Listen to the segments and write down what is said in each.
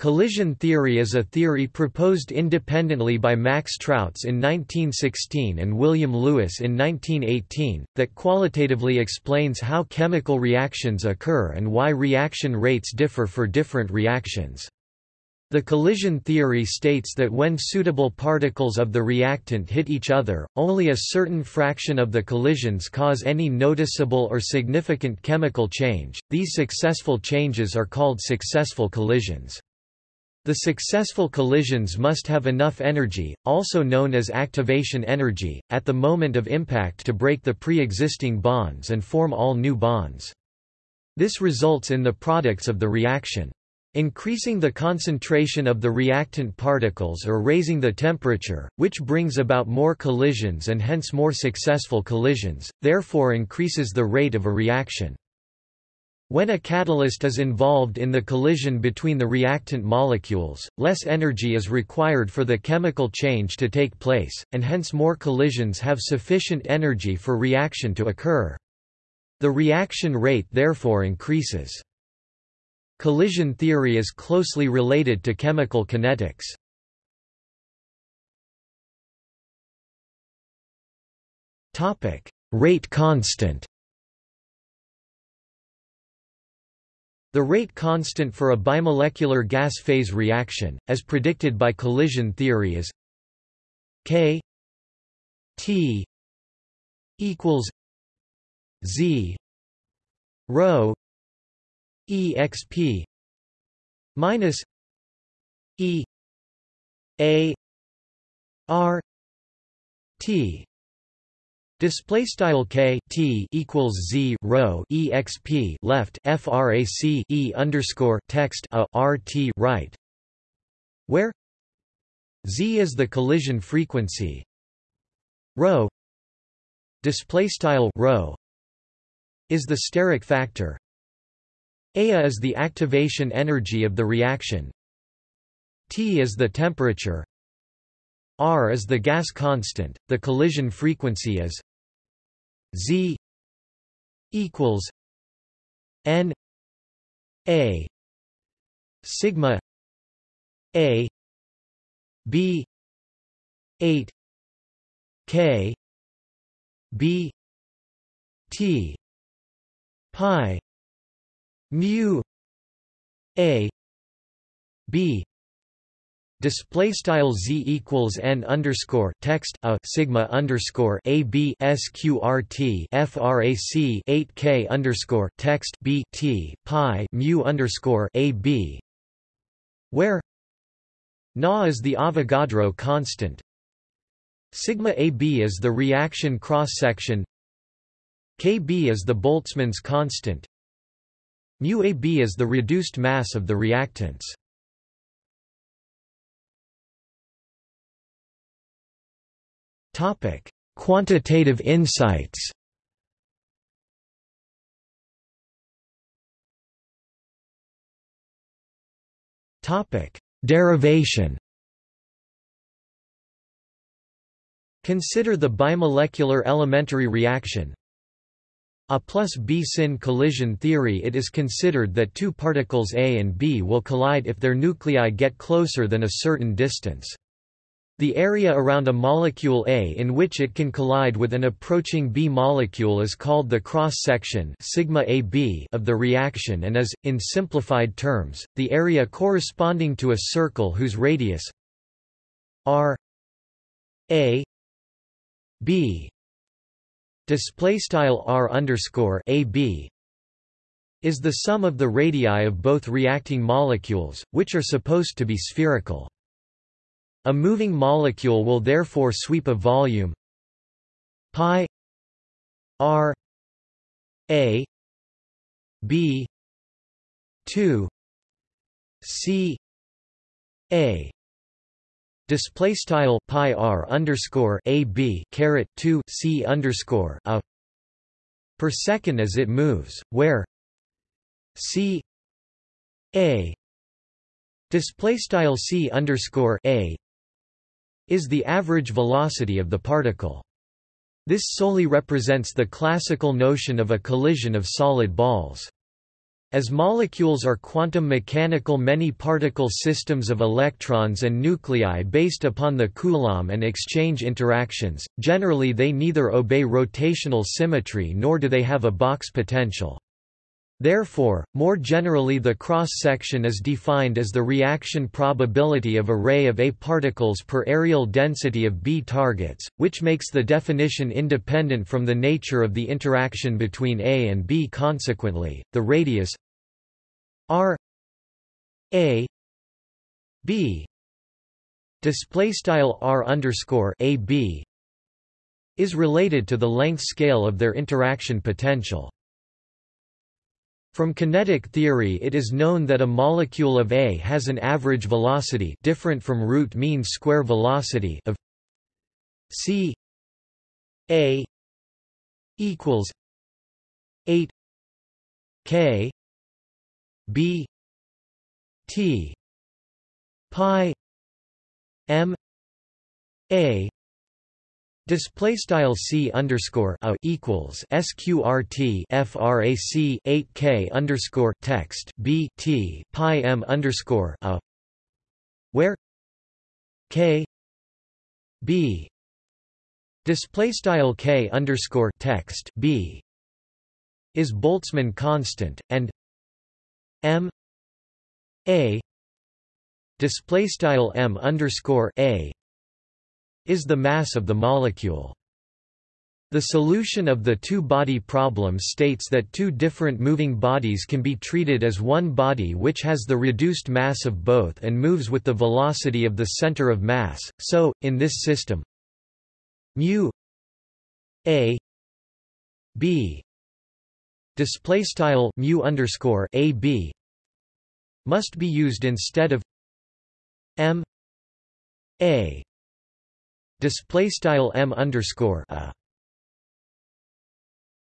Collision theory is a theory proposed independently by Max Trautz in 1916 and William Lewis in 1918, that qualitatively explains how chemical reactions occur and why reaction rates differ for different reactions. The collision theory states that when suitable particles of the reactant hit each other, only a certain fraction of the collisions cause any noticeable or significant chemical change. These successful changes are called successful collisions. The successful collisions must have enough energy, also known as activation energy, at the moment of impact to break the pre-existing bonds and form all new bonds. This results in the products of the reaction. Increasing the concentration of the reactant particles or raising the temperature, which brings about more collisions and hence more successful collisions, therefore increases the rate of a reaction. When a catalyst is involved in the collision between the reactant molecules, less energy is required for the chemical change to take place, and hence more collisions have sufficient energy for reaction to occur. The reaction rate therefore increases. Collision theory is closely related to chemical kinetics. Rate constant The rate constant for a bimolecular gas phase reaction, as predicted by collision theory is K T equals Z rho exp minus E A R T Display style k t equals z rho exp left frac e underscore text a r t right, where? Z is the collision frequency, rho display style rho is the steric factor, a is the activation energy of the reaction, T is the temperature, R is the gas constant, the collision frequency is Z equals N A sigma A B eight K B T pi mu A B Display style z equals n underscore text a sigma underscore a b sqrt frac 8 k underscore text b t pi mu underscore a b, where na is the Avogadro constant, sigma a b is the reaction cross section, kb is the Boltzmann's constant, mu a b is the reduced mass of the reactants. Quantitative insights. Derivation. Consider the bimolecular elementary reaction. A plus B sin collision theory It is considered that two particles A and B will collide if their nuclei get closer than a certain distance. The area around a molecule A in which it can collide with an approaching B molecule is called the cross-section of the reaction and is, in simplified terms, the area corresponding to a circle whose radius r a b r underscore a b is the sum of the radii of both reacting molecules, which are supposed to be spherical. A moving molecule will therefore sweep a volume. Pi r a b 2 c a. Display style pi r underscore a b caret 2 c underscore a per second as it moves where c a. Display style c underscore a is the average velocity of the particle. This solely represents the classical notion of a collision of solid balls. As molecules are quantum mechanical many-particle systems of electrons and nuclei based upon the Coulomb and exchange interactions, generally they neither obey rotational symmetry nor do they have a box potential. Therefore, more generally the cross-section is defined as the reaction probability of a ray of A particles per areal density of B targets, which makes the definition independent from the nature of the interaction between A and B consequently, the radius r A B display style r underscore a b is related to the length scale of their interaction potential. From kinetic theory it is known that a molecule of A has an average velocity different from root mean square velocity of c A equals 8 k b t pi m a Display style c underscore a equals sqrt frac 8 k underscore text b t pi m underscore a where k b display style k underscore text b is Boltzmann constant and m a display style m underscore a is the mass of the molecule. The solution of the two-body problem states that two different moving bodies can be treated as one body which has the reduced mass of both and moves with the velocity of the center of mass, so, in this system mu a b display style mu underscore a b must be used instead of m a display style m underscore a.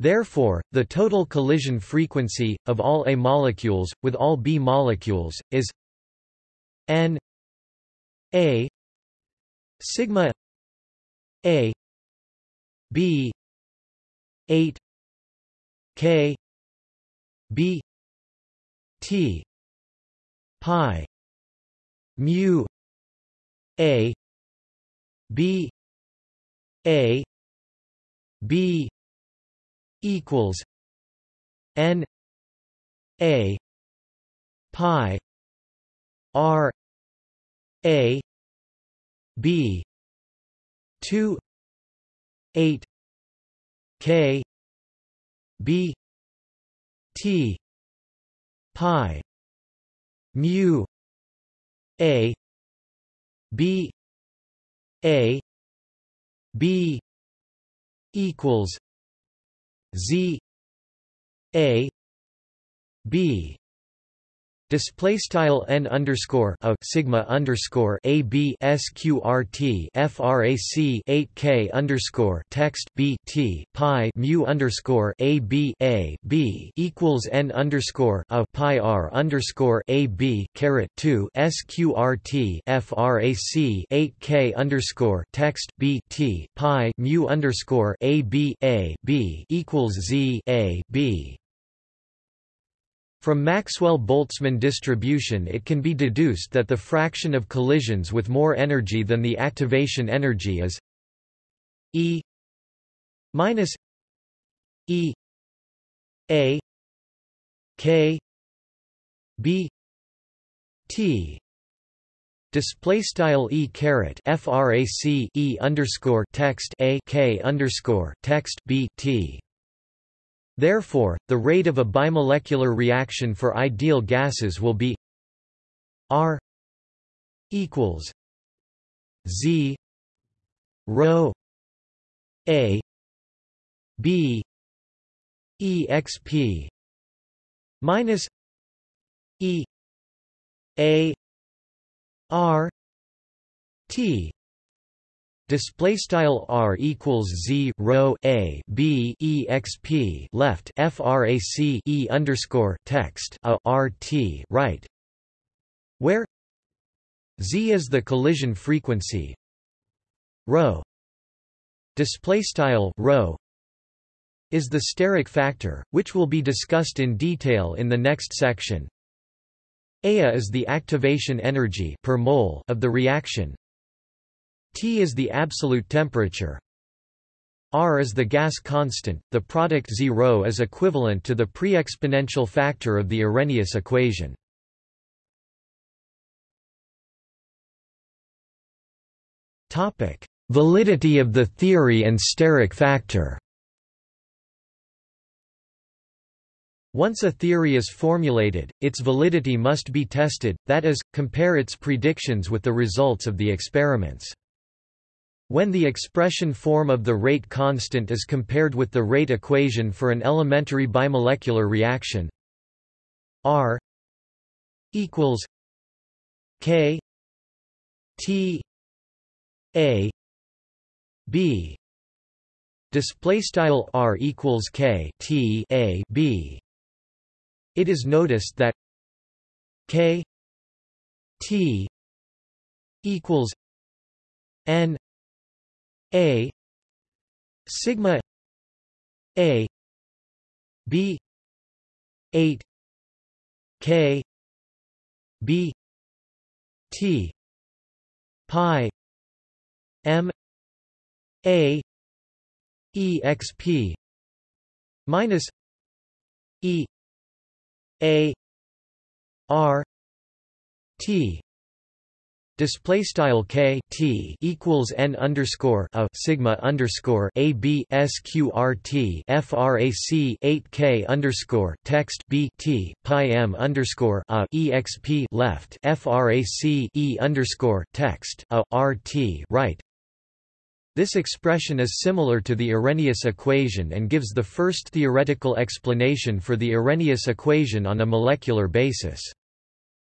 Therefore, the total collision frequency of all A molecules with all B molecules is n a sigma a b 8 k b t pi mu a B A B equals N A pi R A B two eight K B T pi mu A B a B equals Z A B Display style n underscore a sigma underscore a b sqrt frac 8 k underscore text b t pi mu underscore a b a b equals n underscore a pi r underscore a b caret 2 sqrt frac 8 k underscore text b t pi mu underscore a b a b equals z a b from Maxwell-Boltzmann distribution it can be deduced that the fraction of collisions with more energy than the activation energy is E minus E A K B T. Display style e caret frac e underscore text a k underscore text b t Therefore, the rate of a bimolecular reaction for ideal gases will be R equals Z rho A B exp minus E A R T display style r equals z rho a b exp left frac e underscore text a r t right, where z is the collision frequency rho display style rho is the steric factor, which will be discussed in detail in the next section. Ea is the activation energy per mole of the reaction. T is the absolute temperature. R is the gas constant. The product 0 is equivalent to the pre-exponential factor of the Arrhenius equation. Topic: Validity of the theory and steric factor. Once a theory is formulated, its validity must be tested, that is, compare its predictions with the results of the experiments. When the expression form of the rate constant is compared with the rate equation for an elementary bimolecular reaction. R equals K T A B. Display style R equals K T A B. It is noticed that K T equals N A sigma A B eight K B T pi M A exp minus E A R T display style k t equals n underscore a sigma underscore a b sqrt frac 8 k underscore text b t pi m underscore a exp left frac e underscore text a r t right. This expression is similar to the Arrhenius equation and gives the first theoretical explanation for the Arrhenius equation on a molecular basis.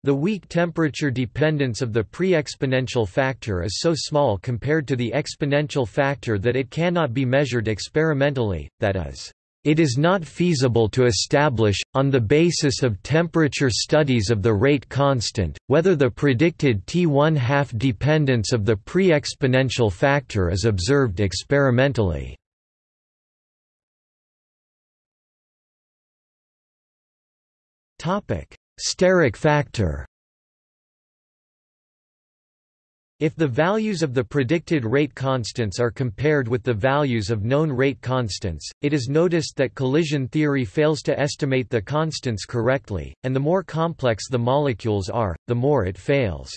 The weak temperature dependence of the pre-exponential factor is so small compared to the exponential factor that it cannot be measured experimentally, that is, it is not feasible to establish, on the basis of temperature studies of the rate constant, whether the predicted T1 half dependence of the pre-exponential factor is observed experimentally. Steric factor If the values of the predicted rate constants are compared with the values of known rate constants, it is noticed that collision theory fails to estimate the constants correctly, and the more complex the molecules are, the more it fails.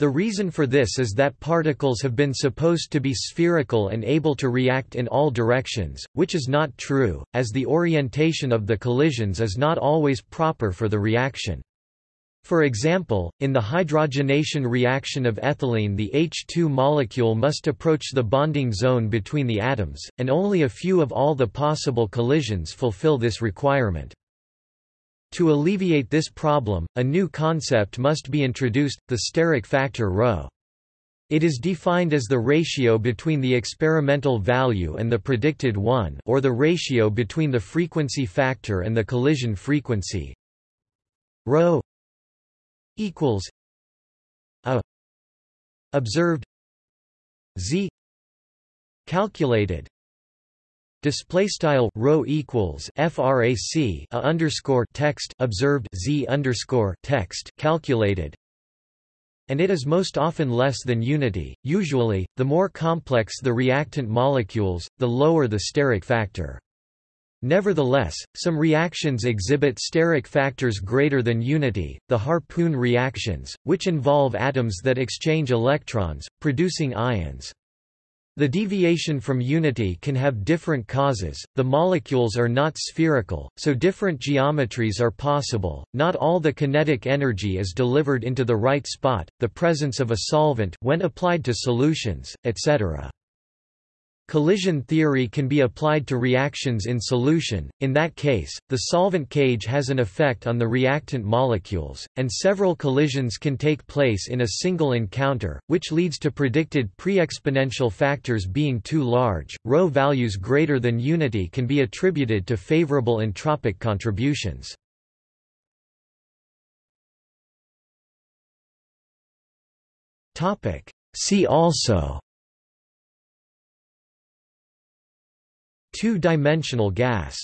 The reason for this is that particles have been supposed to be spherical and able to react in all directions, which is not true, as the orientation of the collisions is not always proper for the reaction. For example, in the hydrogenation reaction of ethylene the H2 molecule must approach the bonding zone between the atoms, and only a few of all the possible collisions fulfill this requirement. To alleviate this problem, a new concept must be introduced, the steric factor ρ. It is defined as the ratio between the experimental value and the predicted one or the ratio between the frequency factor and the collision frequency. ρ equals a observed z calculated display style rho equals frac a underscore text observed z underscore text calculated. And it is most often less than unity. Usually the more complex the reactant molecules the lower the steric factor. Nevertheless, some reactions exhibit steric factors greater than unity, the harpoon reactions, which involve atoms that exchange electrons, producing ions. The deviation from unity can have different causes, the molecules are not spherical, so different geometries are possible, not all the kinetic energy is delivered into the right spot, the presence of a solvent when applied to solutions, etc. Collision theory can be applied to reactions in solution, in that case, the solvent cage has an effect on the reactant molecules, and several collisions can take place in a single encounter, which leads to predicted pre-exponential factors being too large. Rho values greater than unity can be attributed to favorable entropic contributions. See also two-dimensional gas.